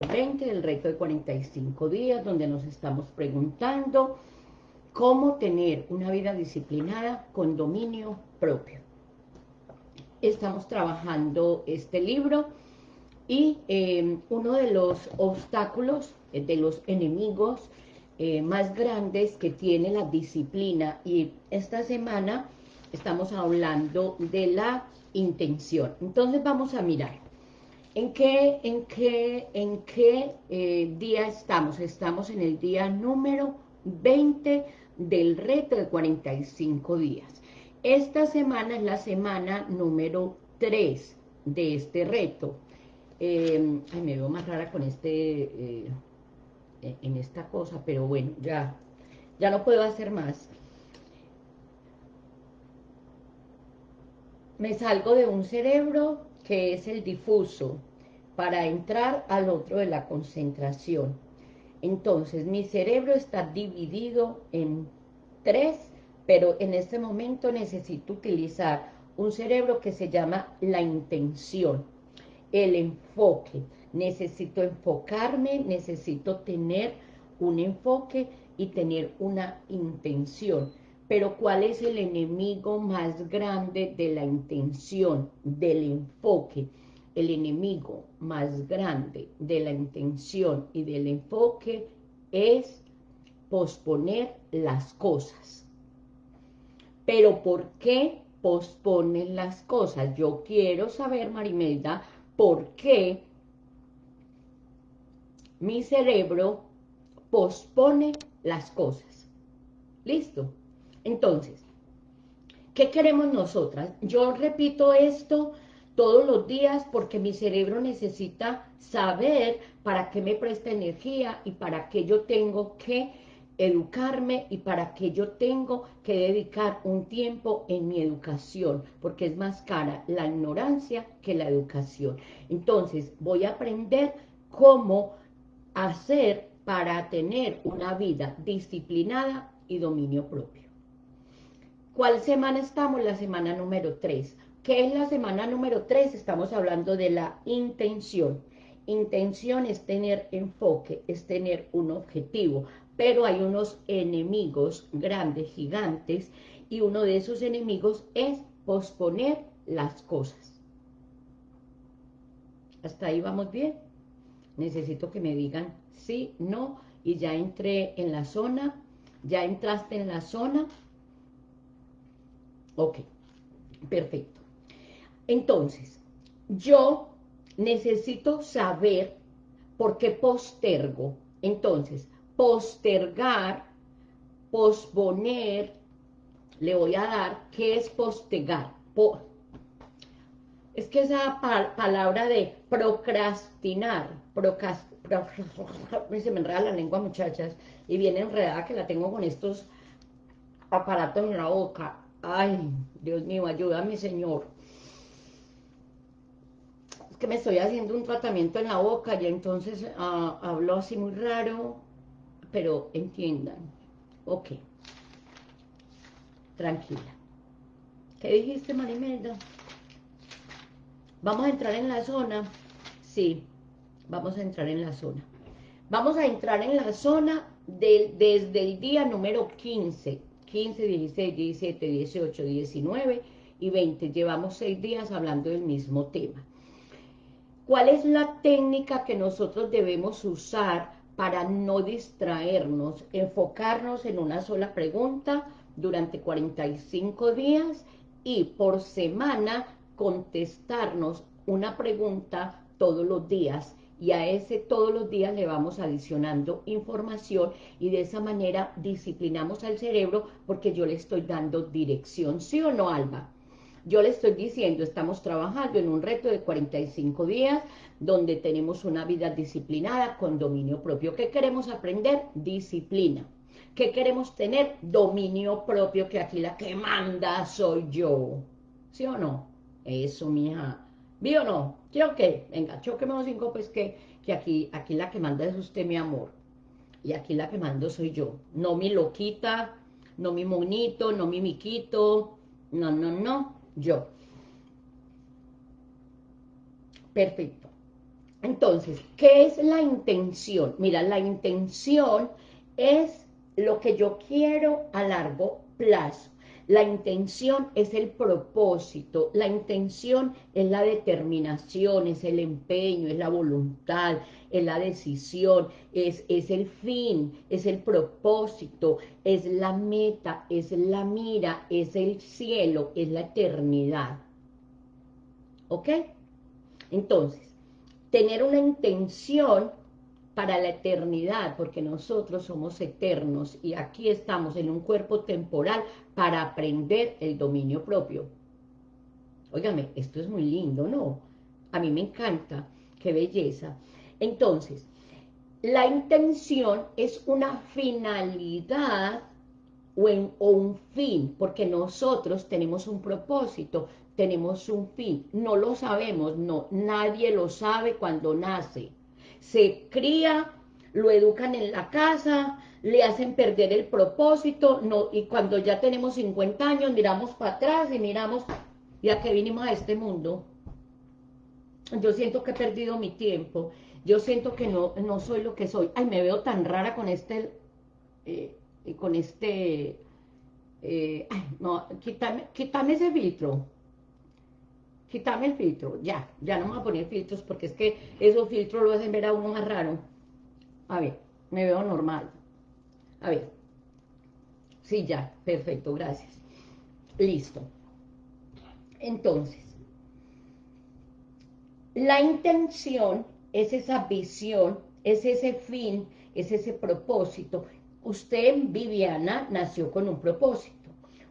20 del reto de 45 días, donde nos estamos preguntando cómo tener una vida disciplinada con dominio propio. Estamos trabajando este libro y eh, uno de los obstáculos, eh, de los enemigos eh, más grandes que tiene la disciplina, y esta semana estamos hablando de la intención. Entonces vamos a mirar. ¿En qué, eh, día estamos? Estamos en el día número 20 del reto de 45 días. Esta semana es la semana número 3 de este reto. Eh, ay, me veo más rara con este, eh, en esta cosa, pero bueno, ya no puedo hacer más. Me salgo de un cerebro que es el difuso, para entrar al otro de la concentración. Entonces, mi cerebro está dividido en tres, pero en este momento necesito utilizar un cerebro que se llama la intención, el enfoque. Necesito enfocarme, necesito tener un enfoque y tener una intención. Pero ¿cuál es el enemigo más grande de la intención, del enfoque? El enemigo más grande de la intención y del enfoque es posponer las cosas. Pero ¿por qué posponen las cosas? Yo quiero saber, Marimelda, por qué mi cerebro pospone las cosas. ¿Listo? Entonces, ¿qué queremos nosotras? Yo repito esto todos los días porque mi cerebro necesita saber para qué me presta energía y para qué yo tengo que educarme y para qué yo tengo que dedicar un tiempo en mi educación, porque es más cara la ignorancia que la educación. Entonces, voy a aprender cómo hacer para tener una vida disciplinada y dominio propio. ¿Cuál semana estamos? La semana número 3. ¿Qué es la semana número 3? Estamos hablando de la intención. Intención es tener enfoque, es tener un objetivo, pero hay unos enemigos grandes, gigantes, y uno de esos enemigos es posponer las cosas. ¿Hasta ahí vamos bien? Necesito que me digan sí, no, y ya entré en la zona, ya entraste en la zona, Ok, perfecto. Entonces, yo necesito saber por qué postergo. Entonces, postergar, posponer, le voy a dar, ¿qué es postergar? es que esa palabra de procrastinar, se me enreda la lengua, muchachas, y viene enredada que la tengo con estos aparatos en la boca, Ay, Dios mío, ayúdame, Señor. Es que me estoy haciendo un tratamiento en la boca y entonces ah, hablo así muy raro, pero entiendan. Ok. Tranquila. ¿Qué dijiste, Marimelda? ¿Vamos a entrar en la zona? Sí, vamos a entrar en la zona. Vamos a entrar en la zona desde el día número 15 15, 16, 17, 18, 19 y 20. Llevamos seis días hablando del mismo tema. ¿Cuál es la técnica que nosotros debemos usar para no distraernos, enfocarnos en una sola pregunta durante 45 días y por semana contestarnos una pregunta todos los días y a ese todos los días le vamos adicionando información y de esa manera disciplinamos al cerebro porque yo le estoy dando dirección, ¿sí o no, Alba? Yo le estoy diciendo, estamos trabajando en un reto de 45 días donde tenemos una vida disciplinada con dominio propio. ¿Qué queremos aprender? Disciplina. ¿Qué queremos tener? Dominio propio, que aquí la que manda soy yo. ¿Sí o no? Eso, mija. ¿Vi o no? ¿Quiero qué? Venga, choquemos cinco, pues que, que aquí, aquí la que manda es usted, mi amor. Y aquí la que mando soy yo. No mi loquita, no mi monito, no mi miquito. No, no, no, yo. Perfecto. Entonces, ¿qué es la intención? Mira, la intención es lo que yo quiero a largo plazo. La intención es el propósito, la intención es la determinación, es el empeño, es la voluntad, es la decisión, es, es el fin, es el propósito, es la meta, es la mira, es el cielo, es la eternidad. ¿Ok? Entonces, tener una intención para la eternidad, porque nosotros somos eternos y aquí estamos en un cuerpo temporal para aprender el dominio propio. Óigame, esto es muy lindo, ¿no? A mí me encanta, qué belleza. Entonces, la intención es una finalidad o, o, un fin, porque nosotros tenemos un propósito, tenemos un fin, no lo sabemos, no, nadie lo sabe cuando nace, se cría, lo educan en la casa, le hacen perder el propósito, no, y cuando ya tenemos 50 años miramos para atrás y miramos, ya que vinimos a este mundo, yo siento que he perdido mi tiempo, yo siento que no, no soy lo que soy, ay, me veo tan rara con este, eh, con este, eh, ay, no, quítame, quítame ese filtro, quítame el filtro, ya, ya no me voy a poner filtros porque es que esos filtros lo hacen ver a uno más raro. A ver, me veo normal. A ver. Sí, ya, perfecto, gracias. Listo. Entonces, la intención es esa visión, es ese fin, es ese propósito. Usted, Viviana, nació con un propósito.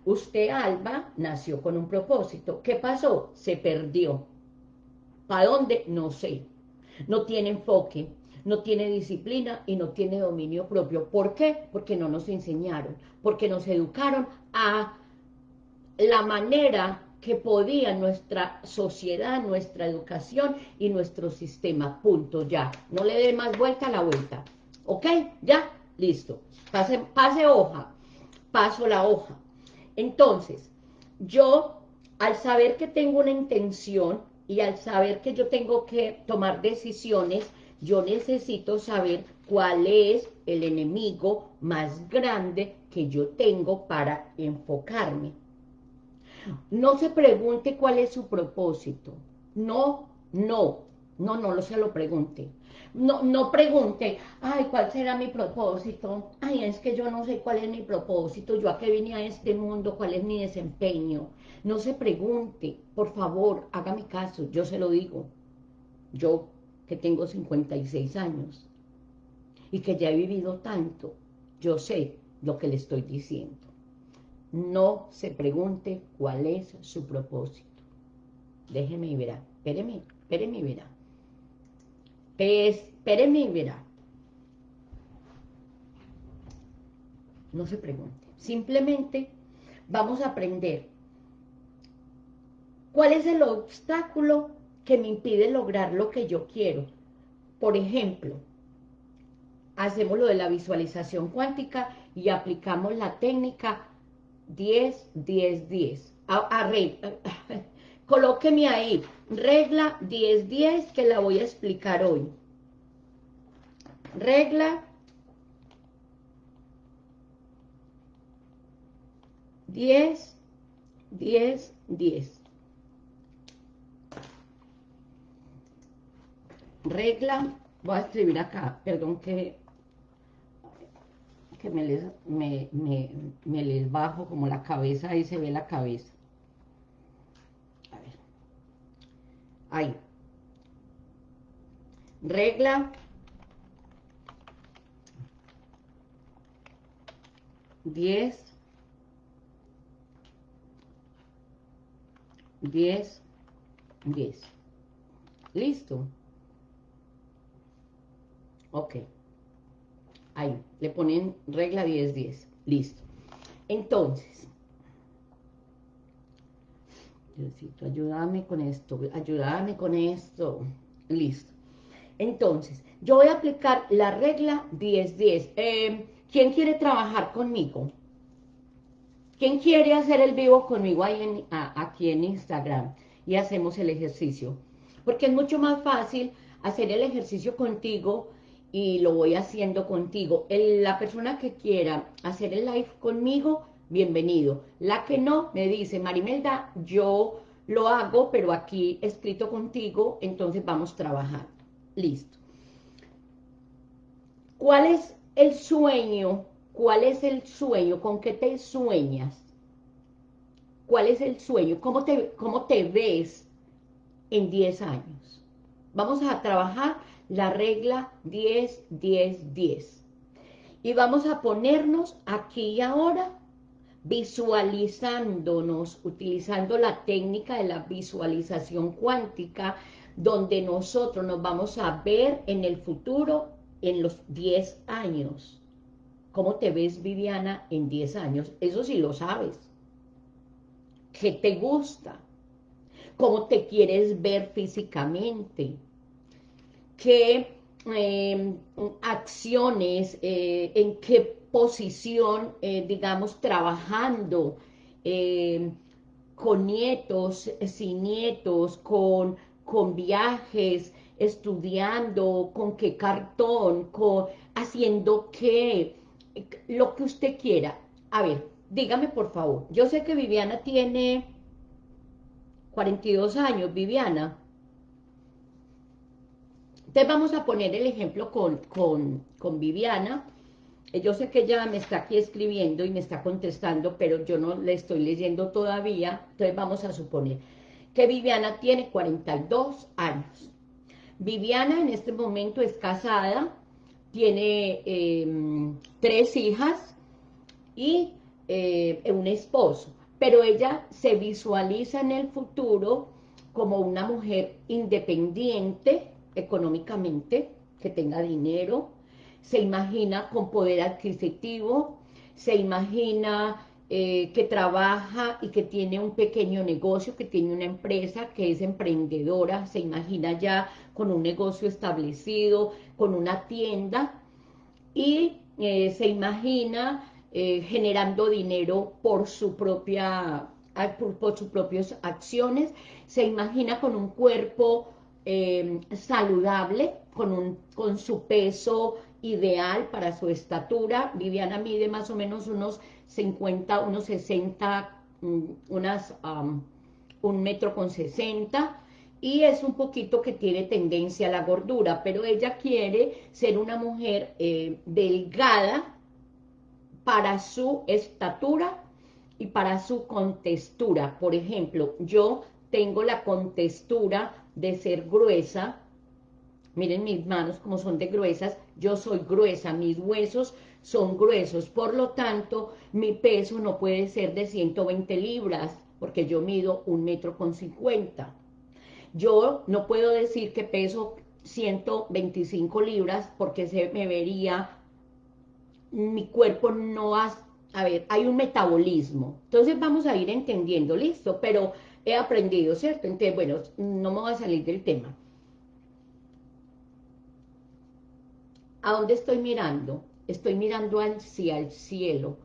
Usted, Alba, nació con un propósito. ¿Qué pasó? Se perdió. ¿Para dónde? No sé. No tiene enfoque, no tiene disciplina y no tiene dominio propio. ¿Por qué? Porque no nos enseñaron, porque nos educaron a la manera que podía nuestra sociedad, nuestra educación y nuestro sistema. Punto, ya. No le dé más vuelta a la vuelta. ¿Ok? ¿Ya? Listo. Pase, pase hoja. Paso la hoja. Entonces, yo, al saber que tengo una intención y al saber que yo tengo que tomar decisiones, yo necesito saber cuál es el enemigo más grande que yo tengo para enfocarme. No se pregunte cuál es su propósito. No, no, no, no lo se lo pregunte. No, no pregunte, ay, ¿cuál será mi propósito? Ay, es que yo no sé cuál es mi propósito, yo a qué vine a este mundo, cuál es mi desempeño. No se pregunte, por favor, hágame caso, yo se lo digo. Yo, que tengo 56 años, y que ya he vivido tanto, yo sé lo que le estoy diciendo. No se pregunte cuál es su propósito. Déjeme verá. Espéreme, espéreme verá. Espéreme y verá. No se pregunte. Simplemente vamos a aprender cuál es el obstáculo que me impide lograr lo que yo quiero. Por ejemplo, hacemos lo de la visualización cuántica y aplicamos la técnica 10, 10, 10. A, Colóqueme ahí, regla 10-10 que la voy a explicar hoy. Regla 10, 10, 10. Regla, voy a escribir acá, perdón que, que me, les, me, me, me les bajo como la cabeza, ahí se ve la cabeza. Ahí. Regla. Diez. Diez. Diez. Listo. Ok. Ahí. Le ponen regla diez, diez. Listo. Entonces, Diosito, ayúdame con esto, ayúdame con esto. Listo. Entonces, yo voy a aplicar la regla 10-10. Eh, ¿Quién quiere trabajar conmigo? ¿Quién quiere hacer el vivo conmigo ahí aquí en Instagram? Y hacemos el ejercicio. Porque es mucho más fácil hacer el ejercicio contigo y lo voy haciendo contigo. la persona que quiera hacer el live conmigo, bienvenido. La que no, me dice, Marimelda, yo lo hago, pero aquí escrito contigo, entonces vamos trabajando. Listo. ¿Cuál es el sueño? ¿Cuál es el sueño? ¿Con qué te sueñas? ¿Cuál es el sueño? ¿Cómo te, cómo te ves en 10 años? Vamos a trabajar la regla 10, 10, 10. Y vamos a ponernos aquí y ahora visualizándonos, utilizando la técnica de la visualización cuántica, donde nosotros nos vamos a ver en el futuro en los 10 años. ¿Cómo te ves, Viviana, en 10 años? Eso sí lo sabes. ¿Qué te gusta? ¿Cómo te quieres ver físicamente? ¿Qué em, acciones, eh, en qué posición, eh, digamos, trabajando em, con nietos, sin nietos, con, con viajes, estudiando, con qué cartón, con, haciendo qué, lo que usted quiera. A ver, dígame por favor, yo sé que Viviana tiene 42 años, Viviana. Entonces vamos a poner el ejemplo con, con, con Viviana. Eh, yo sé que ella me está aquí escribiendo y me está contestando, pero yo no le estoy leyendo todavía. Entonces vamos a suponer que Viviana tiene 42 años. Viviana en este momento es casada, tiene em, tres hijas y eh, un esposo, pero ella se visualiza en el futuro como una mujer independiente económicamente, que tenga dinero, se imagina con poder adquisitivo, se imagina eh, que trabaja y que tiene un pequeño negocio, que tiene una empresa, que es emprendedora, se imagina ya con un negocio establecido, con una tienda, y eh, se imagina eh, generando dinero por su propia por, sus propias acciones, se imagina con un cuerpo saludable, con, un, con su peso ideal para su estatura. Viviana mide más o menos unos 50, unos 60, mm, unas, un metro con 60, y es un poquito que tiene tendencia a la gordura, pero ella quiere ser una mujer eh, delgada para su estatura y para su contextura. Por ejemplo, yo tengo la contextura de ser gruesa, miren mis manos como son de gruesas, yo soy gruesa, mis huesos son gruesos, por lo tanto, mi peso no puede ser de 120 libras, porque yo mido un metro con 50. Yo no puedo decir que peso 125 libras, porque se me vería, mi cuerpo no ha, a ver, hay un metabolismo. Entonces vamos a ir entendiendo, listo, pero he aprendido, ¿cierto? Entonces, bueno, no me voy a salir del tema. ¿A dónde estoy mirando? estoy mirando hacia el cielo.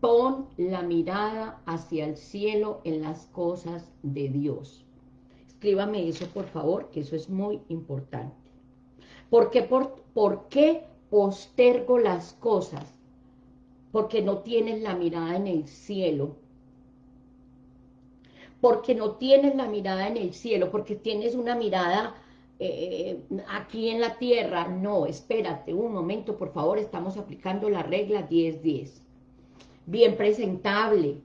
Pon la mirada hacia el cielo en las cosas de Dios. Escríbame eso, por favor, que eso es muy importante. ¿Por qué, por, qué postergo las cosas? Porque no tienes la mirada en el cielo. Porque no tienes la mirada en el cielo, porque tienes una mirada eh, aquí en la tierra, no, espérate un momento, por favor, estamos aplicando la regla 10-10. Bien presentable.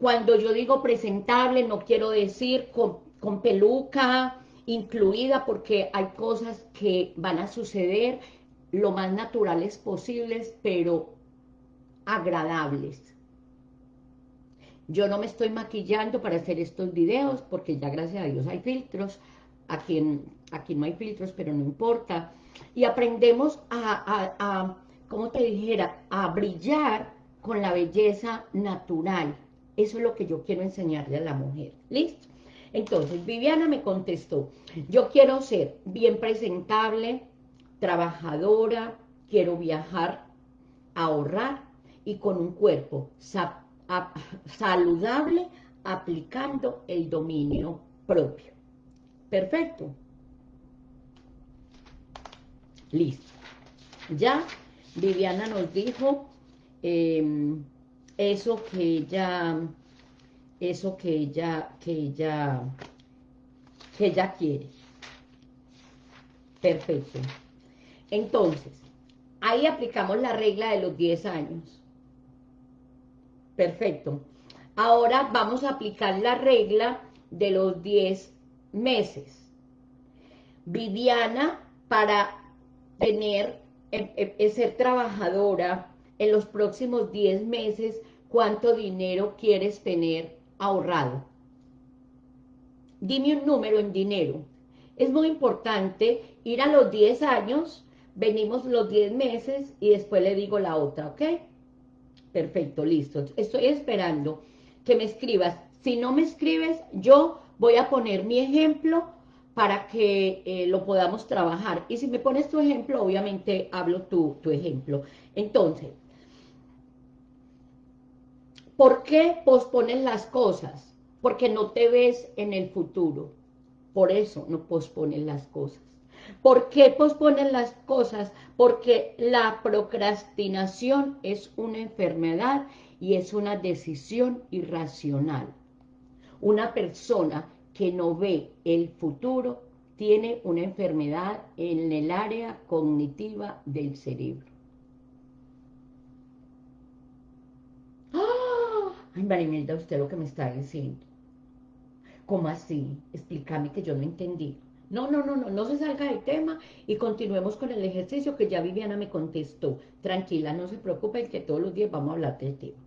Cuando yo digo presentable, no quiero decir con, con peluca incluida, porque hay cosas que van a suceder lo más naturales posibles, pero agradables. Yo no me estoy maquillando para hacer estos videos, porque ya gracias a Dios hay filtros, aquí, aquí no hay filtros, pero no importa, y aprendemos a, a, como te dijera, a brillar con la belleza natural. Eso es lo que yo quiero enseñarle a la mujer. ¿Listo? Entonces, Viviana me contestó, yo quiero ser bien presentable, trabajadora, quiero viajar, ahorrar y con un cuerpo saludable aplicando el dominio propio. Perfecto. Listo. Ya Viviana nos dijo em, eso que ella, eso que ella, que ella, que ella quiere. Perfecto. Entonces, ahí aplicamos la regla de los 10 años. Perfecto. Ahora vamos a aplicar la regla de los 10 meses. Viviana, para tener, eh, eh, ser trabajadora en los próximos 10 meses, ¿cuánto dinero quieres tener ahorrado? Dime un número en dinero. Es muy importante ir a los 10 años, venimos los 10 meses y después le digo la otra, ¿ok? Perfecto, listo. Estoy esperando que me escribas. Si no me escribes, yo voy a poner mi ejemplo para que eh, lo podamos trabajar. Y si me pones tu ejemplo, obviamente hablo tu, tu ejemplo. Entonces, ¿por qué pospones las cosas? Porque no te ves en el futuro. Por eso no pospones las cosas. ¿Por qué posponen las cosas? Porque la procrastinación es una enfermedad y es una decisión irracional. Una persona que no ve el futuro tiene una enfermedad en el área cognitiva del cerebro. ¡Ah! Ay, Marimelda, usted lo que me está diciendo. ¿Cómo así? Explícame que yo no entendí. No, no, no, no, no se salga del tema y continuemos con el ejercicio que ya Viviana me contestó. Tranquila, no se preocupen que todos los días vamos a hablar del tema.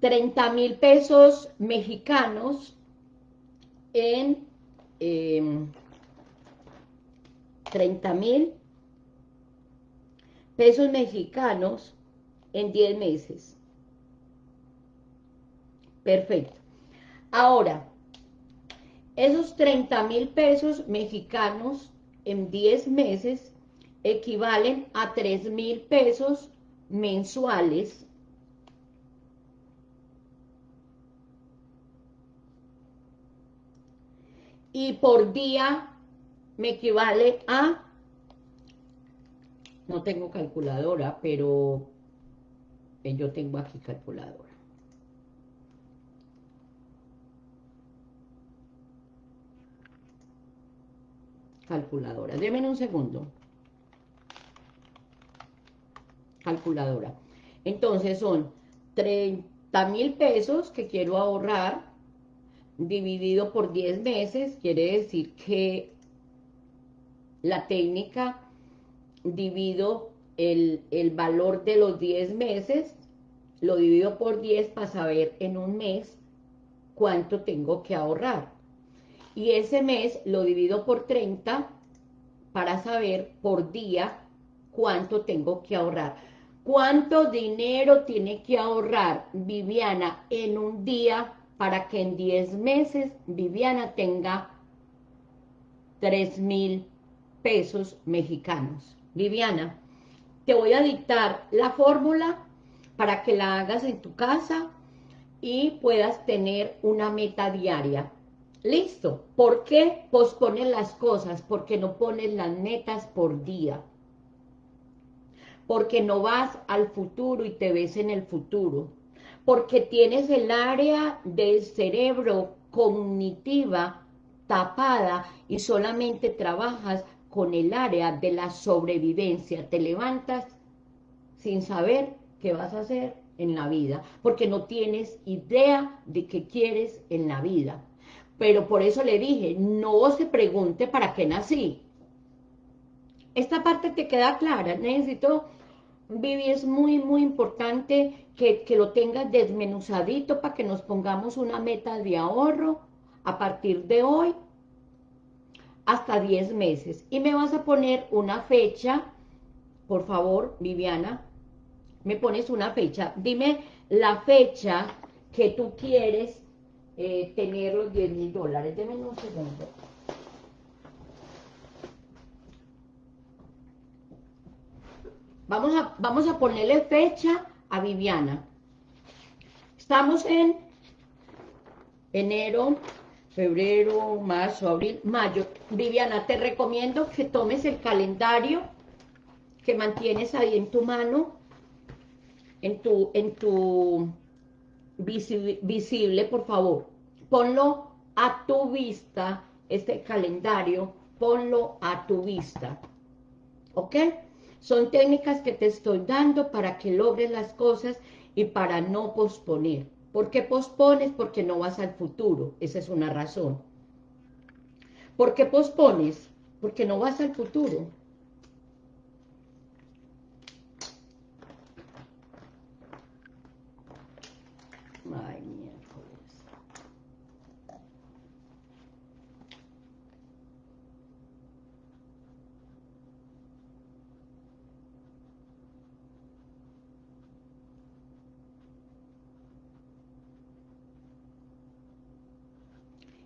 30 mil pesos mexicanos en 30 em, mil pesos mexicanos en 10 meses. Perfecto. Ahora, esos 30 mil pesos mexicanos en 10 meses equivalen a 3 mil pesos mensuales y por día me equivale a, no tengo calculadora, pero eh, yo tengo aquí calculadora. Calculadora, denme un segundo. Calculadora. Entonces son 30 mil pesos que quiero ahorrar dividido por 10 meses, quiere decir que la técnica divido el, el, valor de los 10 meses, lo divido por 10 para saber en un mes cuánto tengo que ahorrar. Y ese mes lo divido por 30 para saber por día cuánto tengo que ahorrar. ¿Cuánto dinero tiene que ahorrar Viviana en un día para que en 10 meses Viviana tenga 3 mil pesos mexicanos. Viviana, te voy a dictar la fórmula para que la hagas en tu casa y puedas tener una meta diaria. Listo. ¿Por qué pospones las cosas? Porque no pones las metas por día. Porque no vas al futuro y te ves en el futuro porque tienes el área del cerebro cognitiva tapada y solamente trabajas con el área de la sobrevivencia. Te levantas sin saber qué vas a hacer en la vida, porque no tienes idea de qué quieres en la vida. Pero por eso le dije, no se pregunte para qué nací. Esta parte te queda clara, necesito Vivi, es muy, muy importante que, que, lo tengas desmenuzadito para que nos pongamos una meta de ahorro a partir de hoy hasta 10 meses. Y me vas a poner una fecha, por favor, Viviana, me pones una fecha. Dime la fecha que tú quieres eh, tener los 10 mil dólares. Deme un segundo. Vamos a, vamos a ponerle fecha a Viviana. Estamos en enero, febrero, marzo, abril, mayo. Viviana, te recomiendo que tomes el calendario que mantienes ahí en tu mano, en tu, en tu visible, por favor. Ponlo a tu vista, este calendario, ponlo a tu vista. ¿Ok? Son técnicas que te estoy dando para que logres las cosas y para no posponer. ¿Por qué pospones? Porque no vas al futuro. Esa es una razón. ¿Por qué pospones? Porque no vas al futuro. Ay, miércoles.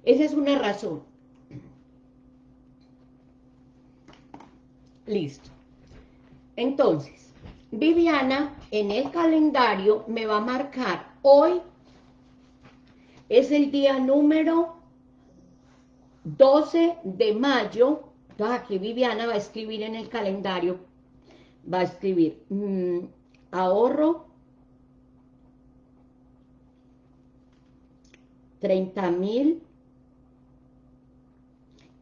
Esa es una razón. Listo. Entonces, Viviana en el calendario me va a marcar hoy es el día número 12 de mayo. Entonces aquí Viviana va a escribir en el calendario, va a escribir mm, ahorro 30 mil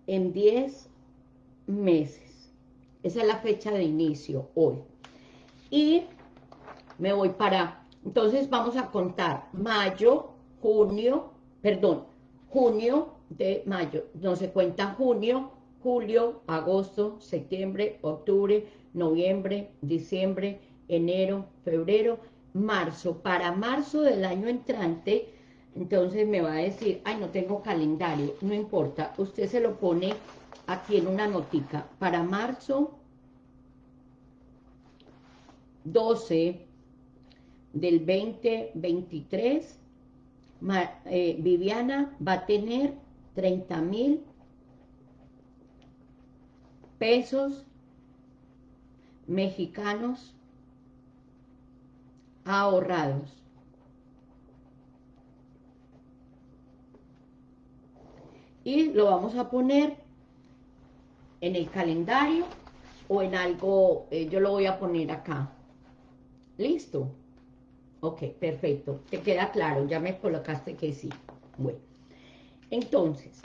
en 10 meses. Esa es la fecha de inicio hoy. Y me voy para, entonces vamos a contar mayo, junio, perdón, junio de mayo, no se cuenta junio, julio, agosto, septiembre, octubre, noviembre, diciembre, enero, febrero, marzo. Para marzo del año entrante, entonces me va a decir, ay, no tengo calendario, no importa, usted se lo pone aquí en una notica. Para marzo 12 del 2023, eh, Viviana va a tener 30 mil pesos mexicanos ahorrados. Y lo vamos a poner en el calendario o en algo, eh, yo lo voy a poner acá. ¿Listo? Ok, perfecto. Te queda claro, ya me colocaste que sí. Bueno, entonces,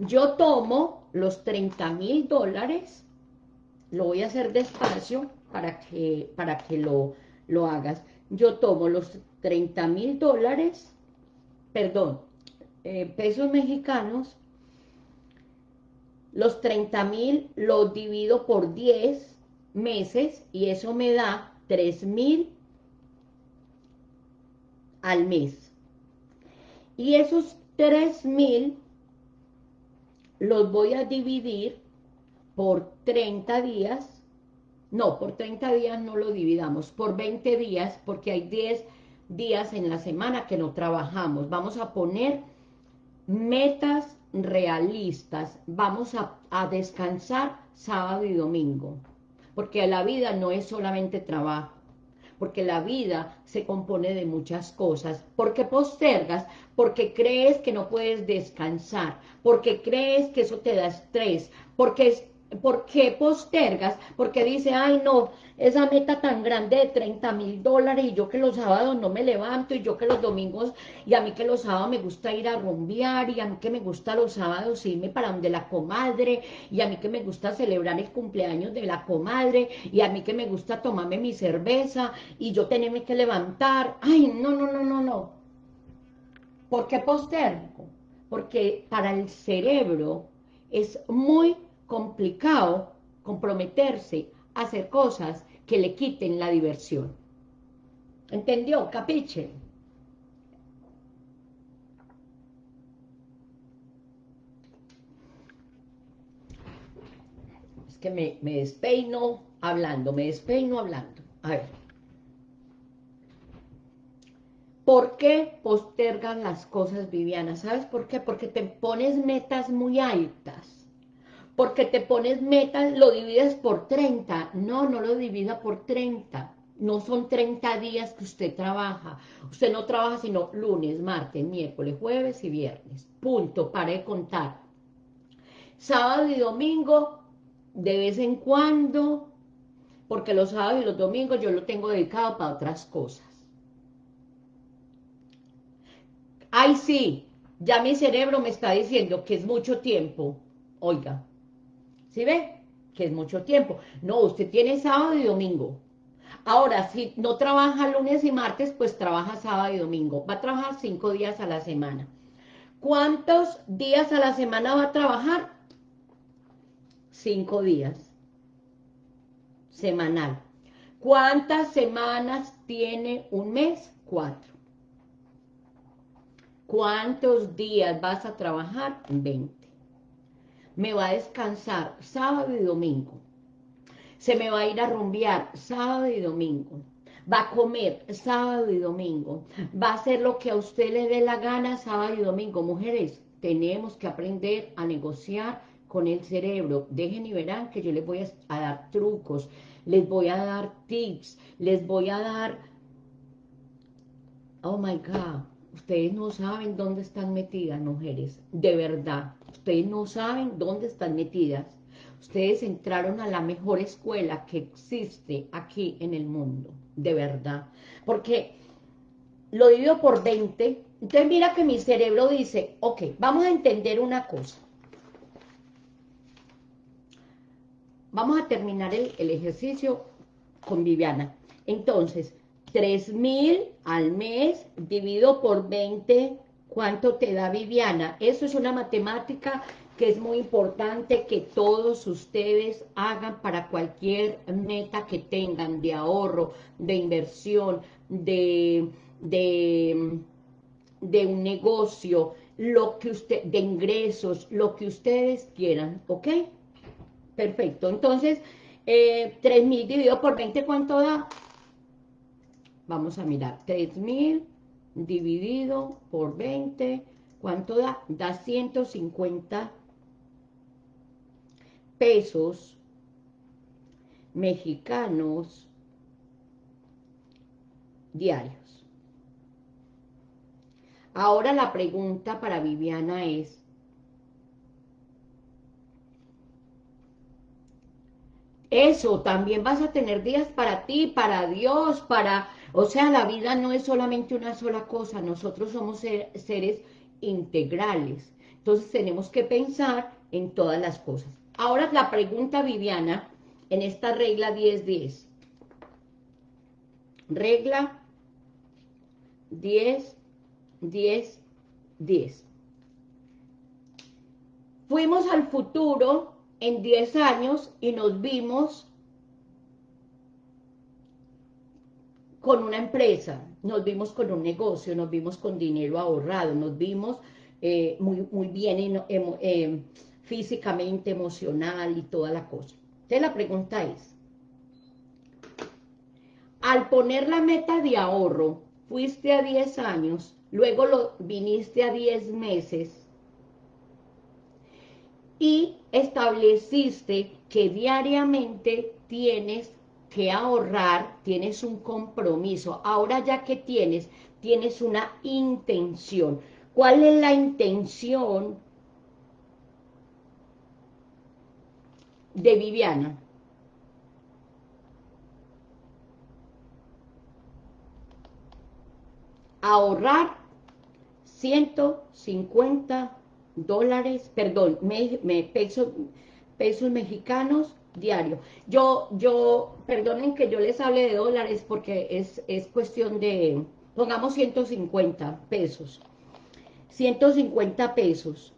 yo tomo los 30 mil dólares, lo voy a hacer despacio para que, para que lo, lo hagas. Yo tomo los 30 mil dólares, perdón, eh, pesos mexicanos, los 30 mil los divido por 10 meses y eso me da 3 mil al mes. Y esos 3 mil los voy a dividir por 30 días, no, por 30 días no lo dividamos, por 20 días, porque hay 10 días en la semana que no trabajamos. Vamos a poner metas realistas, vamos a, descansar sábado y domingo, porque la vida no es solamente trabajo, porque la vida se compone de muchas cosas. porque postergas? Porque crees que no puedes descansar, porque crees que eso te da estrés, porque ¿Por qué postergas? Porque dice, ay no, esa meta tan grande de 30 mil dólares y yo que los sábados no me levanto y yo que los domingos y a mí que los sábados me gusta ir a rumbear y a mí que me gusta los sábados irme para donde la comadre y a mí que me gusta celebrar el cumpleaños de la comadre y a mí que me gusta tomarme mi cerveza y yo tenerme que levantar. Ay, no, no, no, no, no. ¿Por qué postergo? Porque para el cerebro es muy complicado comprometerse a hacer cosas que le quiten la diversión. ¿Entendió? Capiche. Es que me, me despeino hablando, me despeino hablando. A ver. ¿Por qué postergan las cosas, Viviana? ¿Sabes por qué? Porque te pones metas muy altas porque te pones metas, lo divides por 30. No, no lo divida por 30. no son 30 días que usted trabaja. Usted no trabaja sino lunes, martes, miércoles, jueves y viernes. Punto, para de contar. Sábado y domingo, de vez en cuando, porque los sábados y los domingos yo lo tengo dedicado para otras cosas. Ay, sí, ya mi cerebro me está diciendo que es mucho tiempo. Oiga, ¿sí ve? Que es mucho tiempo. No, usted tiene sábado y domingo. Ahora, si no trabaja lunes y martes, pues trabaja sábado y domingo. Va a trabajar cinco días a la semana. ¿Cuántos días a la semana va a trabajar? Cinco días. Semanal. ¿Cuántas semanas tiene un mes? Cuatro. ¿Cuántos días vas a trabajar? 20. Me va a descansar sábado y domingo. Se me va a ir a rumbear sábado y domingo. Va a comer sábado y domingo. Va a hacer lo que a usted le dé la gana sábado y domingo. Mujeres, tenemos que aprender a negociar con el cerebro. Dejen y verán que yo les voy a dar trucos, les voy a dar tips, les voy a dar... Oh my God, Ustedes no saben dónde están metidas, mujeres, de verdad. Ustedes no saben dónde están metidas. Ustedes entraron a la mejor escuela que existe aquí en el mundo, de verdad. Porque lo divido por 20. Entonces mira que mi cerebro dice, ok, vamos a entender una cosa. Vamos a terminar el, el ejercicio con Viviana. Entonces, 3 mil al mes dividido por 20, ¿cuánto te da Viviana? Eso es una matemática que es muy importante que todos ustedes hagan para cualquier meta que tengan de ahorro, de inversión, de, de, de un negocio, lo que usted, de ingresos, lo que ustedes quieran, ¿ok? Perfecto, entonces, eh, 3 mil dividido por 20, ¿cuánto da? Vamos a mirar, 3.000 dividido por 20, ¿cuánto da? Da 150 pesos mexicanos diarios. Ahora la pregunta para Viviana es, eso, también vas a tener días para ti, para Dios, para o sea, la vida no es solamente una sola cosa, nosotros somos seres integrales. Entonces tenemos que pensar en todas las cosas. Ahora la pregunta, Viviana, en esta regla 10-10. Regla 10, 10, 10. Fuimos al futuro en 10 años y nos vimos con una empresa, nos vimos con un negocio, nos vimos con dinero ahorrado, nos vimos eh, muy, muy bien em, físicamente, emocional y toda la cosa. Entonces la pregunta es, al poner la meta de ahorro, fuiste a 10 años, luego lo viniste a 10 meses y estableciste que diariamente tienes que ahorrar, tienes un compromiso. Ahora ya que tienes, tienes una intención. ¿Cuál es la intención de Viviana? Ahorrar 150 dólares, perdón, me, pesos, pesos mexicanos diario. Yo, yo, perdonen que yo les hable de dólares porque es, es cuestión de, pongamos 150 pesos. 150 pesos.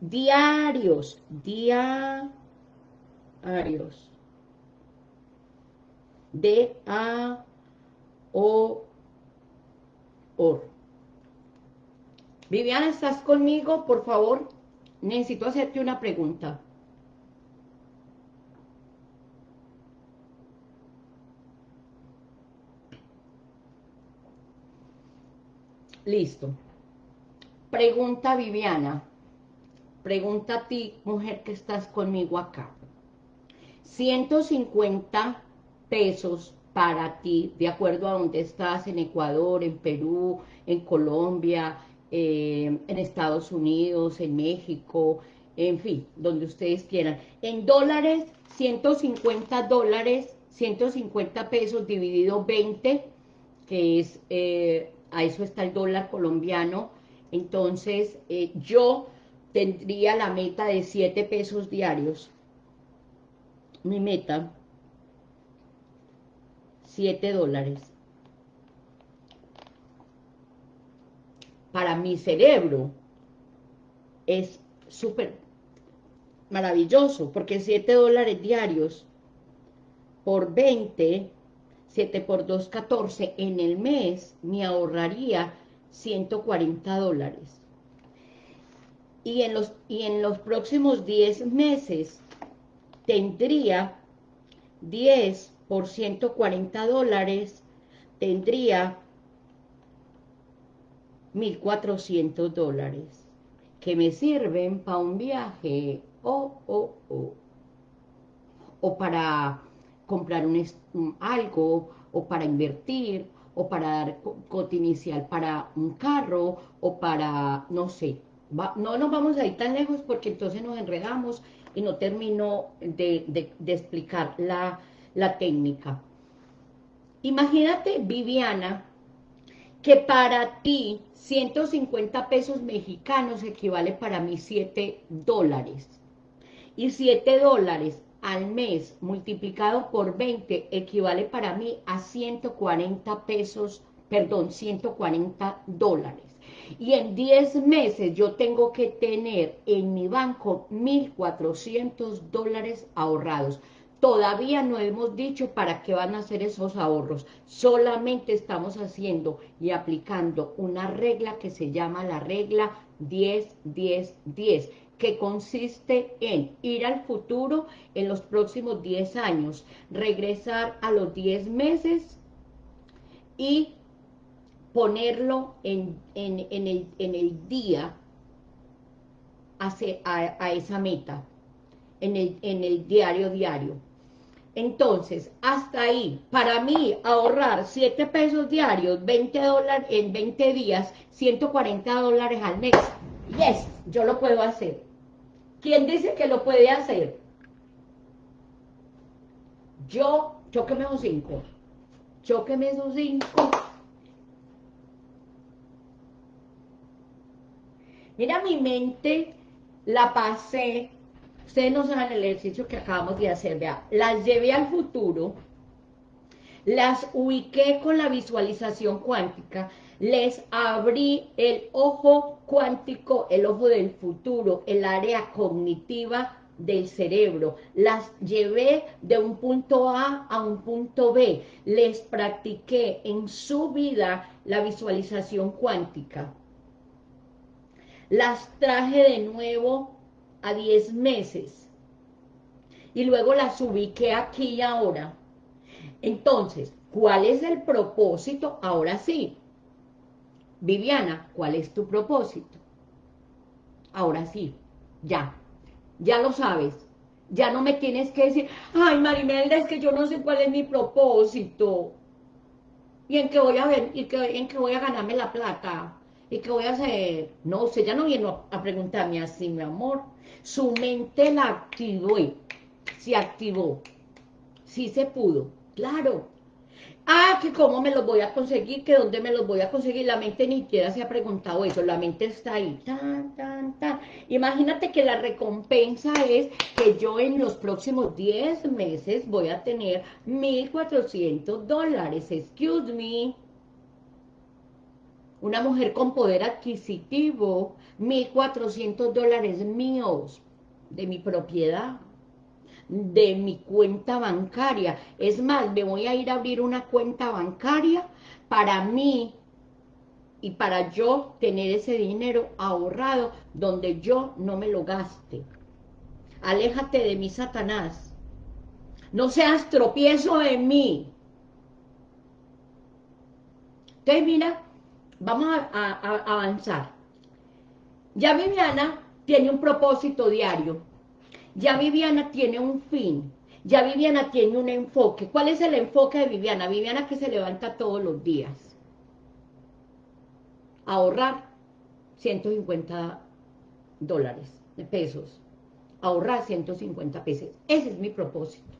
Diarios, diarios. D A O OR. Viviana, ¿estás conmigo? Por favor, necesito hacerte una pregunta. Listo. Pregunta Viviana. Pregunta a ti, mujer que estás conmigo acá. 150 pesos para ti, de acuerdo a dónde estás, en Ecuador, en Perú, en Colombia, eh, en Estados Unidos, en México, en fin, donde ustedes quieran. En dólares, 150 dólares, 150 pesos dividido 20, que es, eh, a eso está el dólar colombiano, entonces eh, yo tendría la meta de 7 pesos diarios, mi meta, 7 dólares. Para mi cerebro es súper maravilloso, porque 7 dólares diarios por 20, 7 por 2, 14, en el mes me ahorraría 140 dólares. Y en los, y en los próximos 10 meses tendría 10 por 140 dólares, tendría 1.400 dólares que me sirven para un viaje o, o, o, o para comprar un, algo, o para invertir, o para dar cote inicial para un carro, o para, no sé, no nos vamos a ir tan lejos porque entonces nos enredamos y no termino de, explicar la, la técnica. Imagínate, Viviana, que para ti 150 pesos mexicanos equivale para mí 7 dólares. Y 7 dólares al mes multiplicado por 20 equivale para mí a 140 pesos, perdón, 140 dólares. Y en 10 meses yo tengo que tener en mi banco 1.400 dólares ahorrados. Todavía no hemos dicho para qué van a ser esos ahorros, solamente estamos haciendo y aplicando una regla que se llama la regla 10-10-10, que consiste en ir al futuro en los próximos 10 años, regresar a los 10 meses y ponerlo en, el, día a, a, esa meta, en el, en el diario diario. Entonces, hasta ahí, para mí, ahorrar 7 pesos diarios, 20 dólares en 20 días, 140 dólares al mes. Yes, yo lo puedo hacer. ¿Quién dice que lo puede hacer? Yo, choqueme esos 5. Choqueme esos 5 Mira, mi mente la pasé, ustedes no saben el ejercicio que acabamos de hacer, vea, las llevé al futuro, las ubiqué con la visualización cuántica, les abrí el ojo cuántico, el ojo del futuro, el área cognitiva del cerebro, las llevé de un punto A a un punto B, les practiqué en su vida la visualización cuántica. Las traje de nuevo a 10 meses. Y luego las ubiqué aquí y ahora. Entonces, ¿cuál es el propósito? Ahora sí. Viviana, ¿cuál es tu propósito? Ahora sí, ya, ya lo sabes. Ya no me tienes que decir, ay Marimelda, es que yo no sé cuál es mi propósito. ¿Y en qué voy a ver? ¿Y en qué voy a ganarme la plata? ¿Y qué voy a hacer? No, usted ya no vino a preguntarme así, mi amor. Su mente la activó, se activó. Sí se pudo, claro. Ah, que cómo me los voy a conseguir, que dónde me los voy a conseguir. La mente ni siquiera se ha preguntado eso, la mente está ahí. Tan, tan, tan. Imagínate que la recompensa es que yo en los próximos 10 meses voy a tener 1.400 dólares. Excuse me una mujer con poder adquisitivo, 1.400 dólares míos de mi propiedad, de mi cuenta bancaria. Es más, me voy a ir a abrir una cuenta bancaria para mí y para yo tener ese dinero ahorrado donde yo no me lo gaste. Aléjate de mí, Satanás. No seas tropiezo en mí. Entonces, mira, vamos a, avanzar. Ya Viviana tiene un propósito diario. Ya Viviana tiene un fin. Ya Viviana tiene un enfoque. ¿Cuál es el enfoque de Viviana? Viviana que se levanta todos los días. Ahorrar 150 dólares, de pesos. Ahorrar 150 pesos. Ese es mi propósito.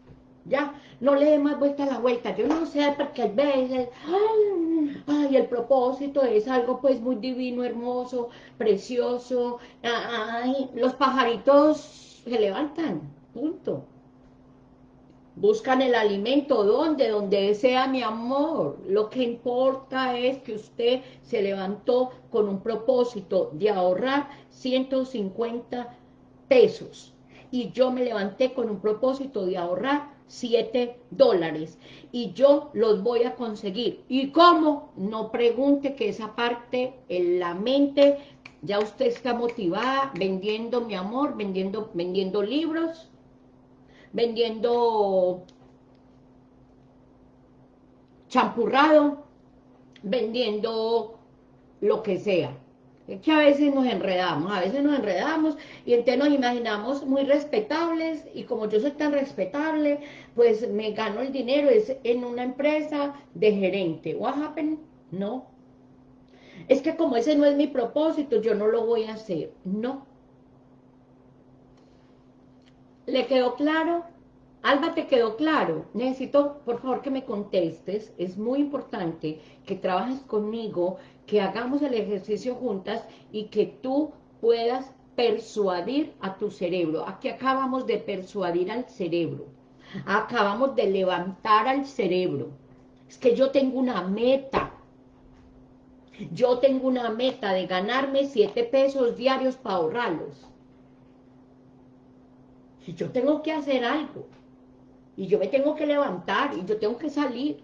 Ya, no le dé más vuelta a la vuelta. Yo no sé, porque hay veces, ay, ay, el propósito es algo pues muy divino, hermoso, precioso. Ay, los pajaritos se levantan, punto. Buscan el alimento, ¿dónde? Donde sea mi amor. Lo que importa es que usted se levantó con un propósito de ahorrar 150 pesos. Y yo me levanté con un propósito de ahorrar 7 dólares. Y yo los voy a conseguir. ¿Y cómo? No pregunte que esa parte en la mente, ya usted está motivada vendiendo mi amor, vendiendo, vendiendo libros, vendiendo champurrado, vendiendo lo que sea. Es que a veces nos enredamos, a veces nos enredamos y entonces nos imaginamos muy respetables y como yo soy tan respetable, pues me gano el dinero es en una empresa de gerente. What happened? No. Es que como ese no es mi propósito, yo no lo voy a hacer. No. ¿Le quedó claro? Alba, ¿te quedó claro? Necesito, por favor, que me contestes. Es muy importante que trabajes conmigo, que hagamos el ejercicio juntas y que tú puedas persuadir a tu cerebro. Aquí acabamos de persuadir al cerebro. Acabamos de levantar al cerebro. Es que yo tengo una meta. Yo tengo una meta de ganarme siete pesos diarios para ahorrarlos. Y yo tengo que hacer algo. Y yo me tengo que levantar y yo tengo que salir.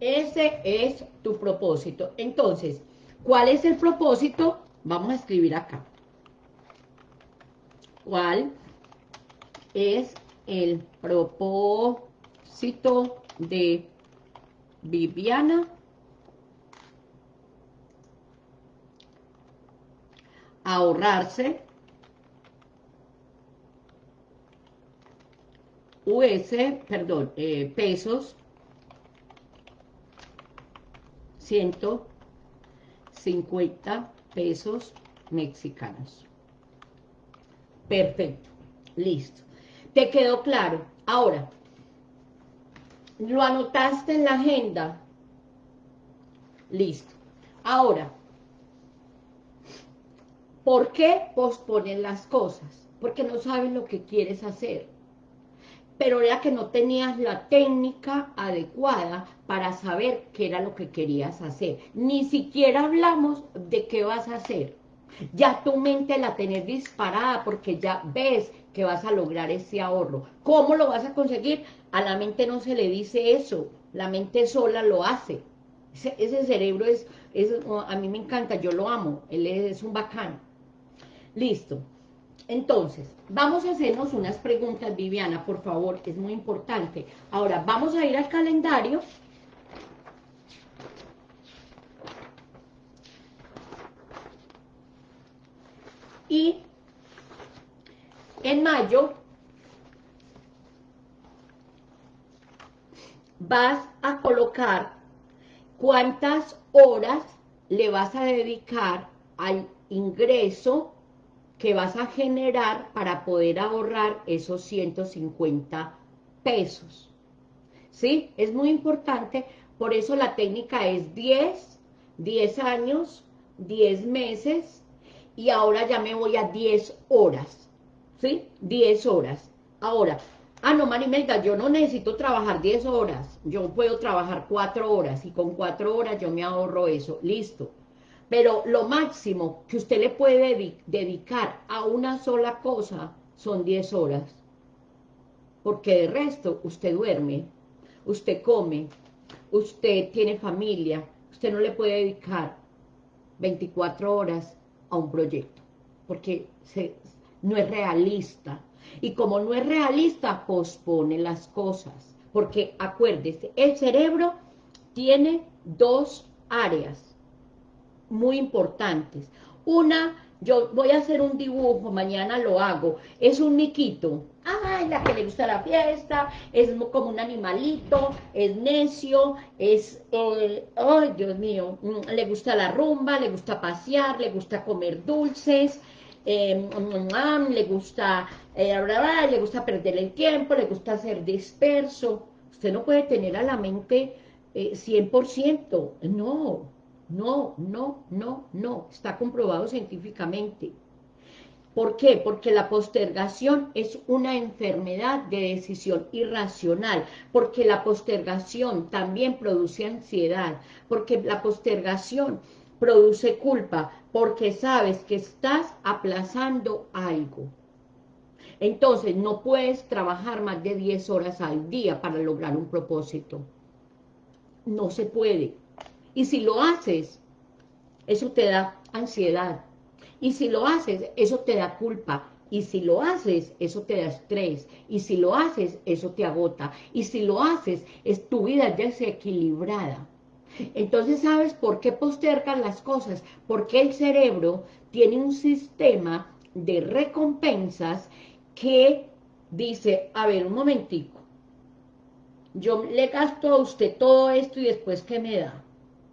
Ese es tu propósito. Entonces, ¿cuál es el propósito? Vamos a escribir acá. ¿Cuál es el propósito de Viviana? Ahorrarse US, perdón, eh, pesos, 150 pesos mexicanos. Perfecto, listo. ¿Te quedó claro? Ahora, ¿lo anotaste en la agenda? Listo. Ahora, ¿por qué posponen las cosas? Porque no saben lo que quieres hacer pero era que no tenías la técnica adecuada para saber qué era lo que querías hacer. Ni siquiera hablamos de qué vas a hacer. Ya tu mente la tenés disparada porque ya ves que vas a lograr ese ahorro. ¿Cómo lo vas a conseguir? A la mente no se le dice eso, la mente sola lo hace. Ese, cerebro es, es, a mí me encanta, yo lo amo, él es un bacán. Listo. Entonces, vamos a hacernos unas preguntas, Viviana, por favor, es muy importante. Ahora, vamos a ir al calendario. Y en mayo vas a colocar cuántas horas le vas a dedicar al ingreso que vas a generar para poder ahorrar esos 150 pesos. ¿Sí? Es muy importante, por eso la técnica es 10, 10 años, 10 meses, y ahora ya me voy a 10 horas, ¿sí? 10 horas. Ahora, ah, no, Marimelda, yo no necesito trabajar 10 horas, yo puedo trabajar 4 horas, y con 4 horas yo me ahorro eso, listo. Pero lo máximo que usted le puede dedicar a una sola cosa son 10 horas. Porque de resto usted duerme, usted come, usted tiene familia, usted no le puede dedicar 24 horas a un proyecto. Porque no es realista. Y como no es realista, pospone las cosas. Porque acuérdese, el cerebro tiene dos áreas muy importantes. Una yo voy a hacer un dibujo, mañana lo hago, es un miquito, ay, la que le gusta la fiesta, es como un animalito, es necio, es, ay, Dios mío, mm, le gusta la rumba, le gusta pasear, le gusta comer dulces, eh, le gusta, eh, le gusta perder el tiempo, le gusta ser disperso, usted no puede tener a la mente 100%, no, no, no, no, no, está comprobado científicamente. ¿Por qué? Porque la postergación es una enfermedad de decisión irracional, porque la postergación también produce ansiedad, porque la postergación produce culpa, porque sabes que estás aplazando algo. Entonces, no puedes trabajar más de 10 horas al día para lograr un propósito. No se puede. Y si lo haces, eso te da ansiedad. Y si lo haces, eso te da culpa. Y si lo haces, eso te da estrés. Y si lo haces, eso te agota. Y si lo haces, es tu vida desequilibrada. Entonces, ¿sabes por qué postergan las cosas? Porque el cerebro tiene un sistema de recompensas que dice, a ver, un momentico, yo le gasto a usted todo esto y después, ¿qué me da?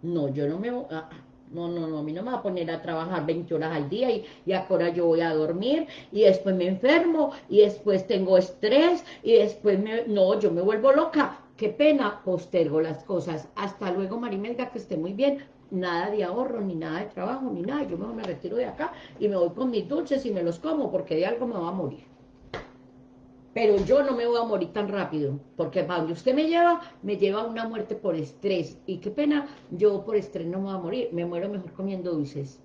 No, yo no me... Ah, no, no, no, a mí no me va a poner a trabajar 20 horas al día y, y ahora yo voy a dormir y después me enfermo y después tengo estrés y después me... No, yo me vuelvo loca. Qué pena, postergo las cosas. Hasta luego, Marimelga, que esté muy bien. Nada de ahorro, ni nada de trabajo, ni nada. Yo me retiro de acá y me voy con mis dulces y me los como porque de algo me va a morir pero yo no me voy a morir tan rápido, porque para usted me lleva, me lleva a una muerte por estrés, y qué pena, yo por estrés no me voy a morir, me muero mejor comiendo dulces.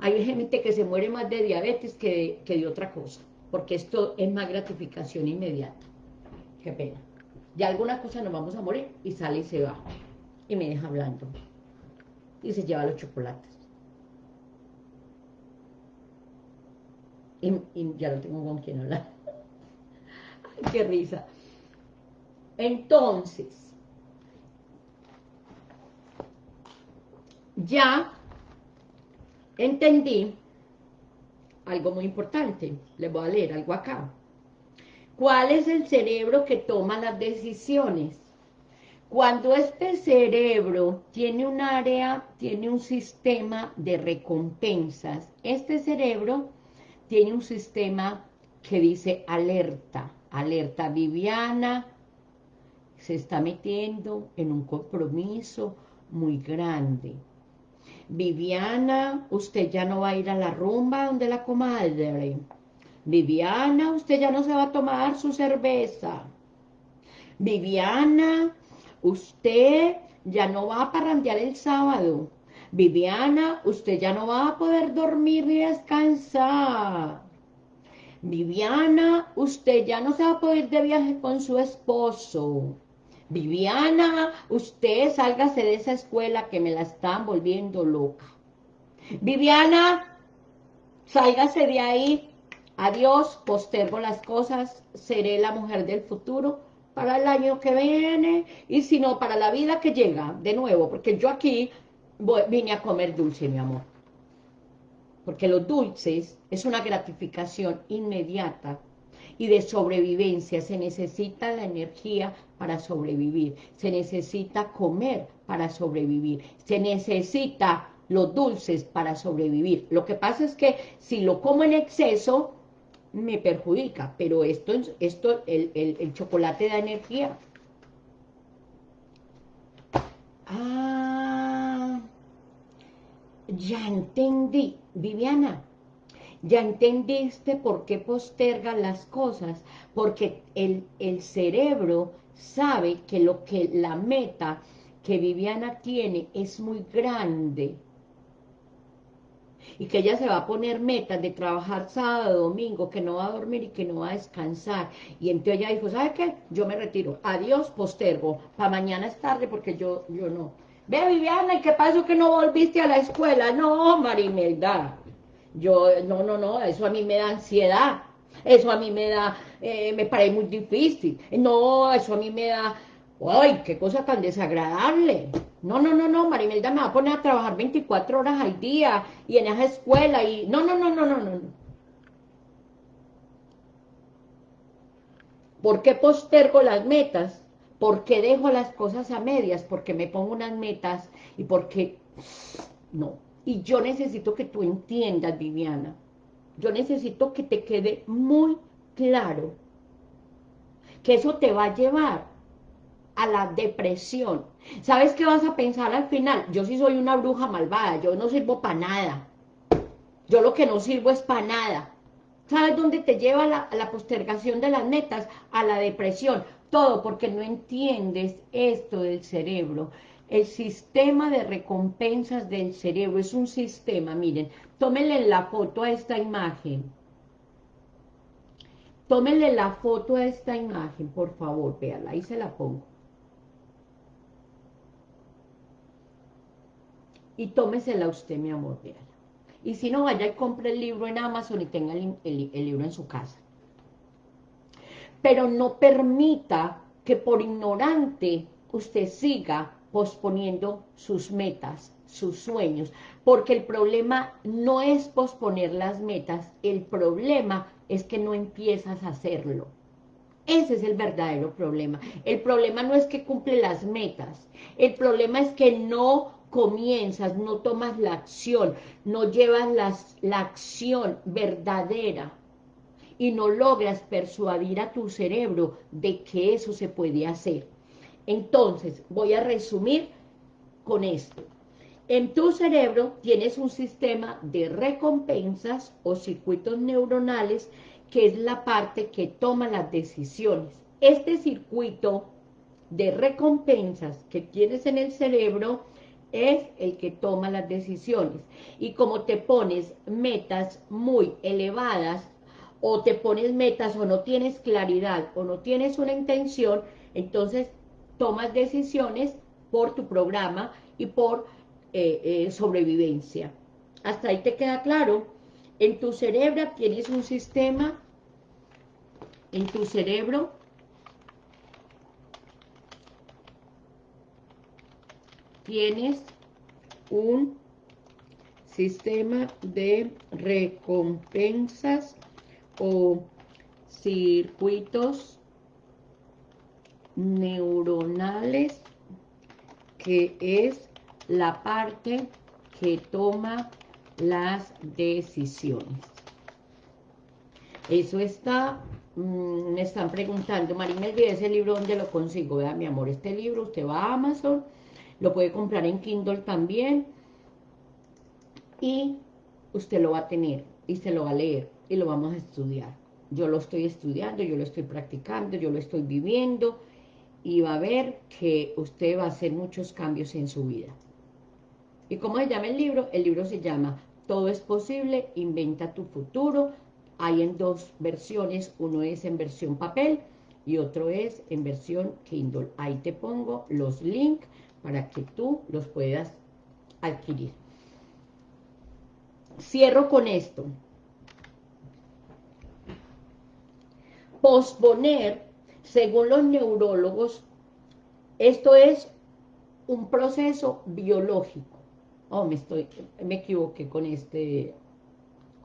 Hay gente que se muere más de diabetes que que de otra cosa, porque esto es más gratificación inmediata. Qué pena. De alguna cosa nos vamos a morir, y sale y se va, y me deja hablando, y se lleva los chocolates. Y, ya lo tengo con quien hablar qué risa. Entonces, ya entendí algo muy importante. Le voy a leer algo acá. ¿Cuál es el cerebro que toma las decisiones? Cuando este cerebro tiene un área, tiene un sistema de recompensas, este cerebro tiene un sistema que dice alerta alerta Viviana, se está metiendo en un compromiso muy grande. Viviana, usted ya no va a ir a la rumba donde la comadre. Viviana, usted ya no se va a tomar su cerveza. Viviana, usted ya no va a parrandear el sábado. Viviana, usted ya no va a poder dormir ni descansar. Viviana, usted ya no se va a poder de viaje con su esposo. Viviana, usted sálgase de esa escuela que me la están volviendo loca. Viviana, sálgase de ahí. Adiós, postergo las cosas, seré la mujer del futuro para el año que viene y si no, para la vida que llega, de nuevo, porque yo aquí vine a comer dulce, mi amor porque los dulces es una gratificación inmediata y de sobrevivencia, se necesita la energía para sobrevivir, se necesita comer para sobrevivir, se necesita los dulces para sobrevivir. Lo que pasa es que si lo como en exceso, me perjudica, pero esto, esto el, el chocolate da energía. Ah, ya entendí. Viviana, ya entendiste por qué posterga las cosas, porque el, el cerebro sabe que lo que la meta que Viviana tiene es muy grande y que ella se va a poner metas de trabajar sábado, domingo, que no va a dormir y que no va a descansar. Y entonces ella dijo, ¿sabe qué? Yo me retiro. Adiós, postergo. Para mañana es tarde porque yo, yo no. Ve, Viviana, ¿y qué pasó que no volviste a la escuela? No, Marimelda. Yo, no, no, no, eso a mí me da ansiedad. Eso a mí me da, eh, me parece muy difícil. No, eso a mí me da ¡Ay, qué cosa tan desagradable! No, no, no, no, Marimelda me va a poner a trabajar 24 horas al día y en esa escuela y... No, no, no, no, no, no. ¿Por qué postergo las metas? ¿Por qué dejo las cosas a medias? Porque me pongo unas metas y porque... No. Y yo necesito que tú entiendas, Viviana. Yo necesito que te quede muy claro que eso te va a llevar a la depresión. ¿Sabes qué vas a pensar al final? Yo sí soy una bruja malvada, yo no sirvo para nada. Yo lo que no sirvo es para nada. ¿Sabes dónde te lleva la, la postergación de las metas? A la depresión. Todo porque no entiendes esto del cerebro. El sistema de recompensas del cerebro es un sistema, miren, tómenle la foto a esta imagen. Tómenle la foto a esta imagen, por favor, véala, ahí se la pongo. Y tómesela usted, mi amor, véala. Y si no, vaya y compre el libro en Amazon y tenga el, el libro en su casa. Pero no permita que por ignorante usted siga posponiendo sus metas, sus sueños, porque el problema no es posponer las metas, el problema es que no empiezas a hacerlo. Ese es el verdadero problema. El problema no es que cumple las metas, el problema es que no comienzas, no tomas la acción, no llevas la acción verdadera y no logras persuadir a tu cerebro de que eso se puede hacer. Entonces, voy a resumir con esto. En tu cerebro tienes un sistema de recompensas o circuitos neuronales que es la parte que toma las decisiones. Este circuito de recompensas que tienes en el cerebro es el que toma las decisiones. Y como te pones metas muy elevadas, o te pones metas o no tienes claridad, o no tienes una intención, entonces tomas decisiones por tu programa y por eh, eh, sobrevivencia. Hasta ahí te queda claro. En tu cerebro tienes un sistema, en tu cerebro tienes un sistema de recompensas o circuitos neuronales que es la parte que toma las decisiones. Eso está, mm, me están preguntando, Marina, ese libro, ¿dónde lo consigo? Vea, mi amor, este libro, usted va a Amazon, lo puede comprar en Kindle también y usted lo va a tener y se lo va a leer y lo vamos a estudiar. Yo lo estoy estudiando, yo lo estoy practicando, yo lo estoy viviendo y va a ver que usted va a hacer muchos cambios en su vida. ¿Y cómo se llama el libro? El libro se llama Todo es posible, inventa tu futuro. Hay en dos versiones, uno es en versión papel y otro es en versión Kindle. Ahí te pongo los links para que tú los puedas adquirir. Cierro con esto. Posponer, según los neurólogos, esto es un proceso biológico. Oh, me estoy, me equivoqué con este,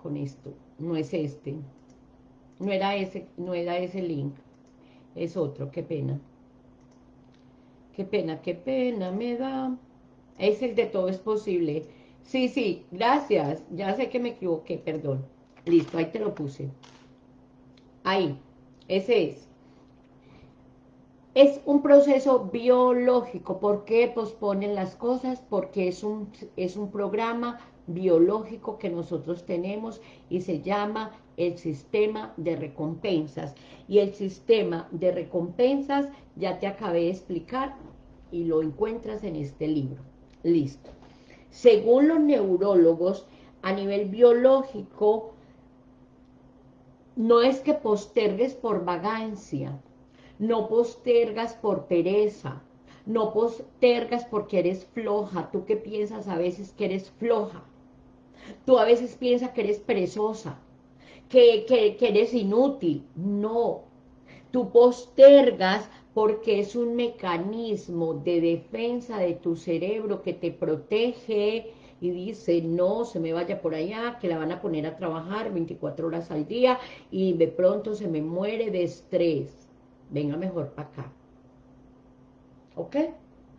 con esto. No es este. No era ese, no era ese link. Es otro, qué pena. Qué pena, qué pena me da. Es el de todo es posible. Sí, sí, gracias. Ya sé que me equivoqué, perdón. Listo, ahí te lo puse. Ahí, ese es. Es un proceso biológico. ¿Por qué posponen las cosas? Porque es un, es un programa biológico que nosotros tenemos y se llama el sistema de recompensas. Y el sistema de recompensas, ya te acabé de explicar, y lo encuentras en este libro. Listo. Según los neurólogos, a nivel biológico, no es que postergues por vagancia, no postergas por pereza, no postergas porque eres floja. ¿Tú qué piensas a veces que eres floja? Tú a veces piensas que eres perezosa, que, que, que eres inútil. No, tú postergas porque es un mecanismo de defensa de tu cerebro que te protege y dice, no, se me vaya por allá, que la van a poner a trabajar 24 horas al día y de pronto se me muere de estrés. Venga mejor para acá. ¿Ok?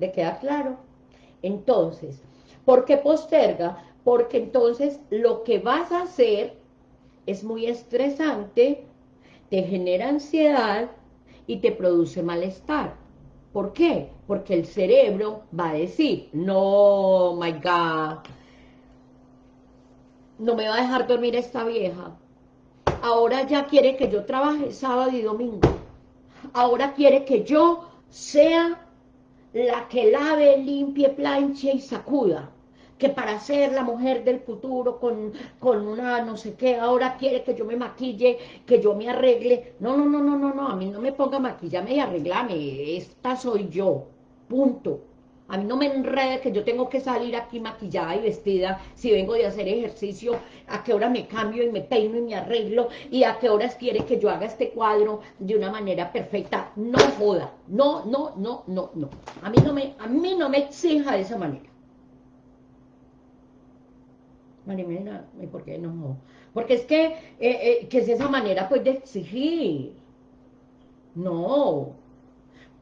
¿Le queda claro? Entonces, ¿por qué posterga? Porque entonces lo que vas a hacer es muy estresante, te genera ansiedad y te produce malestar. ¿Por qué? Porque el cerebro va a decir, no, my God, no me va a dejar dormir esta vieja. Ahora ya quiere que yo trabaje sábado y domingo. Ahora quiere que yo sea la que lave, limpie, planche y sacuda que para ser la mujer del futuro con, con, una no sé qué, ahora quiere que yo me maquille, que yo me arregle. No, no, no, no, no, no, a mí no me ponga maquillame y arreglame, esta soy yo, punto. A mí no me enrede que yo tengo que salir aquí maquillada y vestida si vengo de hacer ejercicio, a qué hora me cambio y me peino y me arreglo y a qué horas quiere que yo haga este cuadro de una manera perfecta. No joda, no, no, no, no, no. A mí no me, a mí no me exija de esa manera. Marimena, ¿y por qué no? Porque es que, eh, eh, que es esa manera pues de exigir. No.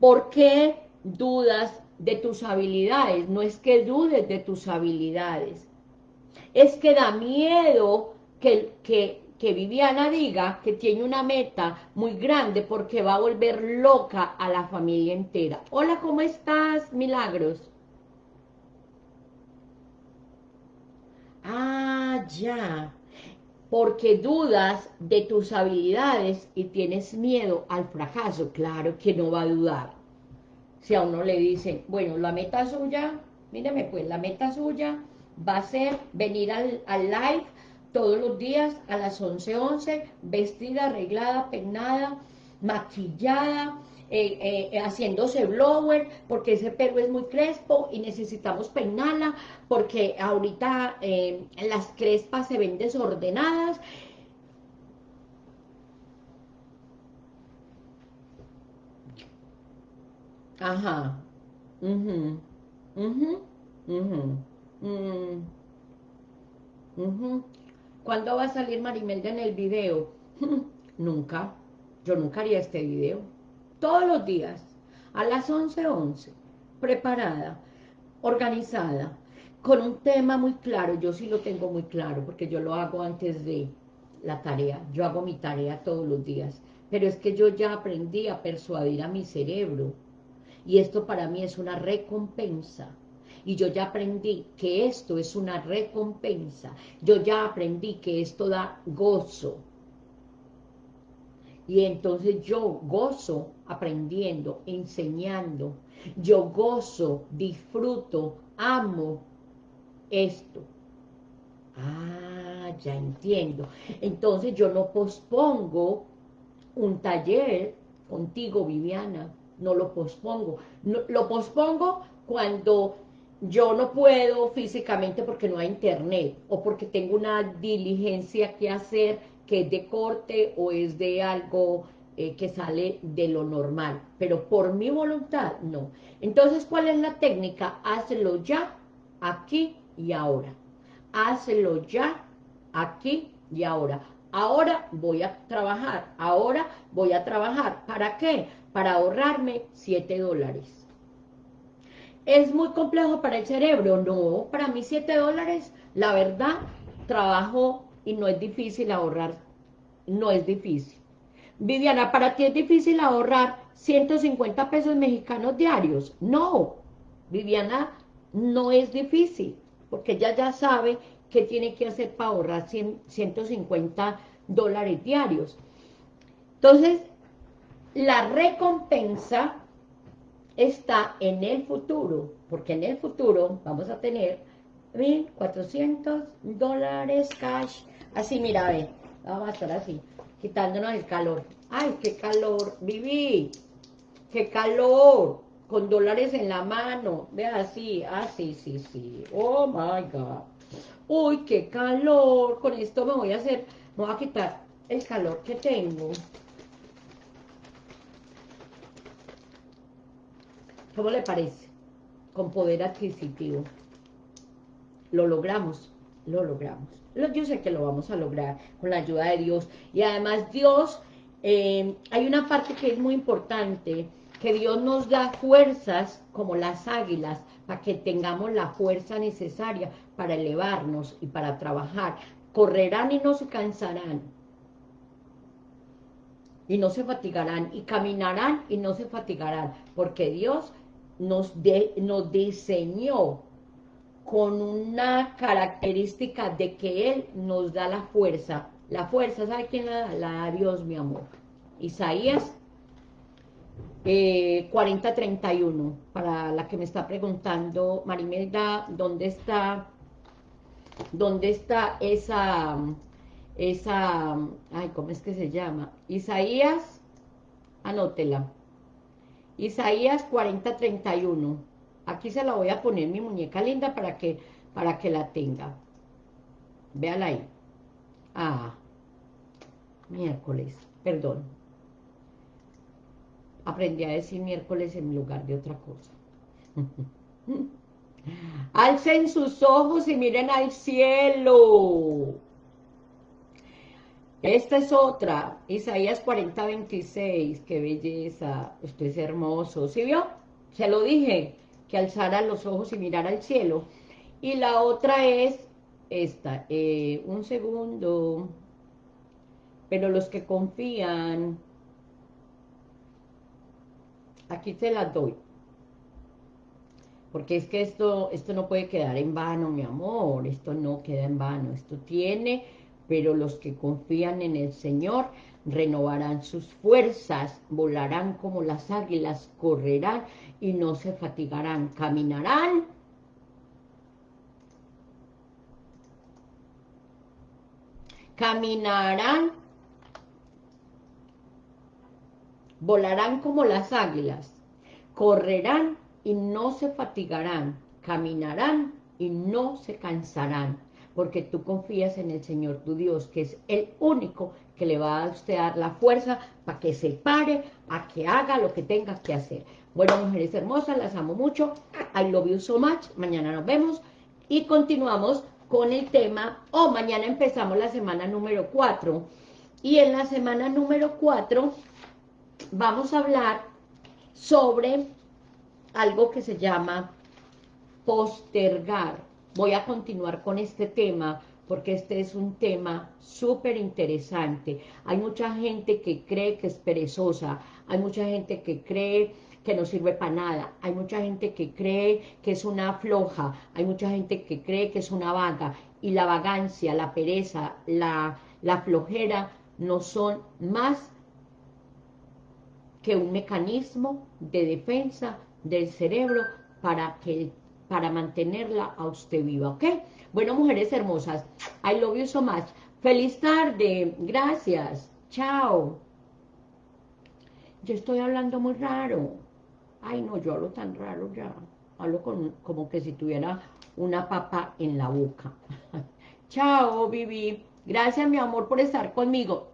¿Por qué dudas de tus habilidades? No es que dudes de tus habilidades. Es que da miedo que, que, que Viviana diga que tiene una meta muy grande porque va a volver loca a la familia entera. Hola, ¿cómo estás, Milagros? Ah, ya. Porque dudas de tus habilidades y tienes miedo al fracaso. Claro que no va a dudar. Si a uno le dicen, bueno, la meta suya, míreme pues, la meta suya va a ser venir al, al live todos los días a las 11.11, 11, vestida, arreglada, peinada, maquillada, eh, eh, haciéndose blower, porque ese pelo es muy crespo y necesitamos peinarla, porque ahorita eh, las crespas se ven desordenadas. Ajá. mhm ¿Cuándo va a salir Marimelda en el video? nunca. Yo nunca haría este video todos los días, a las 11.11, 11, preparada, organizada, con un tema muy claro, yo sí lo tengo muy claro, porque yo lo hago antes de la tarea, yo hago mi tarea todos los días, pero es que yo ya aprendí a persuadir a mi cerebro, y esto para mí es una recompensa, y yo ya aprendí que esto es una recompensa, yo ya aprendí que esto da gozo, y entonces yo gozo aprendiendo, enseñando. Yo gozo, disfruto, amo esto. Ah, ya entiendo. Entonces yo no pospongo un taller contigo, Viviana. No lo pospongo. lo pospongo cuando yo no puedo físicamente porque no hay internet o porque tengo una diligencia que hacer que es de corte o es de algo eh, que sale de lo normal, pero por mi voluntad, no. Entonces, ¿cuál es la técnica? Hazlo ya, aquí y ahora. Hazlo ya, aquí y ahora. Ahora voy a trabajar, ahora voy a trabajar. ¿Para qué? Para ahorrarme 7 dólares. ¿Es muy complejo para el cerebro? No, para mí 7 dólares, la verdad, trabajo y no es difícil ahorrar, no es difícil. Viviana, ¿para ti es difícil ahorrar 150 pesos mexicanos diarios? No, Viviana, no es difícil, porque ella ya sabe qué tiene que hacer para ahorrar 150 dólares diarios. Entonces, la recompensa está en el futuro, porque en el futuro vamos a tener 1.400 dólares cash Así, mira, ve. Vamos a estar así, quitándonos el calor. ¡Ay, qué calor! ¡Viví! ¡Qué calor! Con dólares en la mano. Ve así. Ah, sí, sí, sí. ¡Oh, my God! ¡Uy, qué calor! Con esto me voy a hacer... Me voy a quitar el calor que tengo. ¿Cómo le parece? Con poder adquisitivo. Lo logramos, lo logramos. Yo sé que lo vamos a lograr con la ayuda de Dios. Y además Dios, eh, hay una parte que es muy importante, que Dios nos da fuerzas como las águilas, para que tengamos la fuerza necesaria para elevarnos y para trabajar. Correrán y no se cansarán. Y no se fatigarán. Y caminarán y no se fatigarán. Porque Dios nos, nos diseñó con una característica de que Él nos da la fuerza. La fuerza, ¿sabe quién la da? La da Dios, mi amor. Isaías eh, 4031, para la que me está preguntando, Marimelda, ¿dónde está, dónde está esa, esa, ay, ¿cómo es que se llama? Isaías, anótela, Isaías 4031, aquí se la voy a poner mi muñeca linda para que, para que la tenga, véala ahí, ah, miércoles, perdón, aprendí a decir miércoles en lugar de otra cosa. Alcen sus ojos y miren al cielo. Esta es otra, Isaías 40, 26, qué belleza, esto es hermoso, ¿sí vio? Se lo dije, que alzara los ojos y mirara al cielo. Y la otra es esta, eh, un segundo, pero los que confían aquí te las doy. Porque es que esto, esto no puede quedar en vano, mi amor, esto no queda en vano, esto tiene, pero los que confían en el Señor renovarán sus fuerzas, volarán como las águilas, correrán y no se fatigarán, caminarán caminarán volarán como las águilas, correrán y no se fatigarán, caminarán y no se cansarán, porque tú confías en el Señor tu Dios, que es el único que le va a usted dar la fuerza para que se pare, a que haga lo que tenga que hacer. Bueno, mujeres hermosas, las amo mucho, I love you so much, mañana nos vemos y continuamos con el tema, o mañana empezamos la semana número 4, y en la semana número 4 vamos a hablar sobre algo que se llama postergar. Voy a continuar con este tema porque este es un tema súper interesante. Hay mucha gente que cree que es perezosa, hay mucha gente que cree que no sirve para nada, hay mucha gente que cree que es una floja, hay mucha gente que cree que es una vaga, y la vagancia, la pereza, la, la flojera no son más que un mecanismo de defensa del cerebro para, que, para mantenerla a usted viva, ¿ok? Bueno, mujeres hermosas, I love you so much. Feliz tarde, gracias, chao. Yo estoy hablando muy raro. Ay, no, yo hablo tan raro ya. Hablo como que si tuviera una papa en la boca. chao, Vivi. Gracias, mi amor, por estar conmigo.